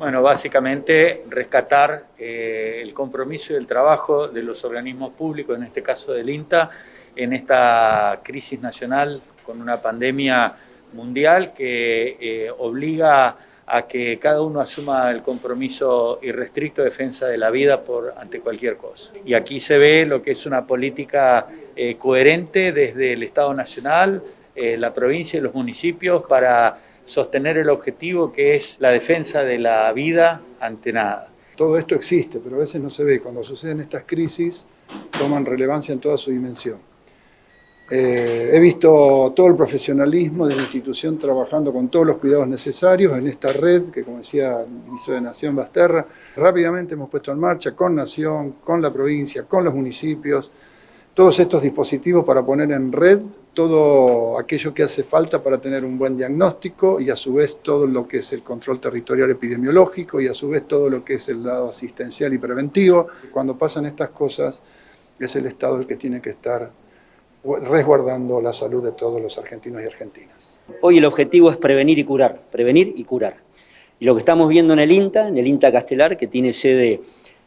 Bueno, básicamente rescatar eh, el compromiso y el trabajo de los organismos públicos, en este caso del INTA, en esta crisis nacional con una pandemia mundial que eh, obliga a que cada uno asuma el compromiso irrestricto de defensa de la vida por, ante cualquier cosa. Y aquí se ve lo que es una política eh, coherente desde el Estado Nacional, la provincia y los municipios para sostener el objetivo que es la defensa de la vida ante nada. Todo esto existe, pero a veces no se ve. Cuando suceden estas crisis, toman relevancia en toda su dimensión. Eh, he visto todo el profesionalismo de la institución trabajando con todos los cuidados necesarios en esta red que, como decía el ministro de Nación Basterra, rápidamente hemos puesto en marcha con Nación, con la provincia, con los municipios, todos estos dispositivos para poner en red todo aquello que hace falta para tener un buen diagnóstico y a su vez todo lo que es el control territorial epidemiológico y a su vez todo lo que es el lado asistencial y preventivo. Cuando pasan estas cosas es el Estado el que tiene que estar resguardando la salud de todos los argentinos y argentinas. Hoy el objetivo es prevenir y curar, prevenir y curar. Y lo que estamos viendo en el INTA, en el INTA Castelar, que tiene sede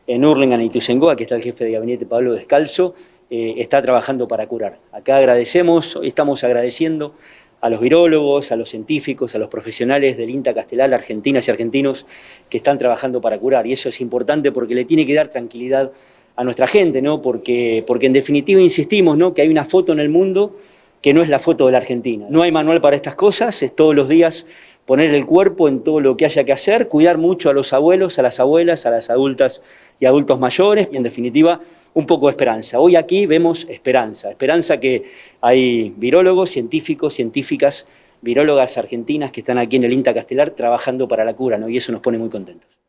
en Urlingan y Ituzaingó, aquí está el jefe de gabinete Pablo Descalzo, eh, está trabajando para curar. Acá agradecemos, estamos agradeciendo a los virólogos, a los científicos, a los profesionales del INTA Castelar, argentinas y argentinos, que están trabajando para curar. Y eso es importante porque le tiene que dar tranquilidad a nuestra gente, ¿no? porque, porque en definitiva insistimos ¿no? que hay una foto en el mundo que no es la foto de la Argentina. No hay manual para estas cosas, es todos los días poner el cuerpo en todo lo que haya que hacer, cuidar mucho a los abuelos, a las abuelas, a las adultas y adultos mayores, y en definitiva un poco de esperanza. Hoy aquí vemos esperanza, esperanza que hay virólogos, científicos, científicas, virólogas argentinas que están aquí en el INTA Castelar trabajando para la cura, ¿no? y eso nos pone muy contentos.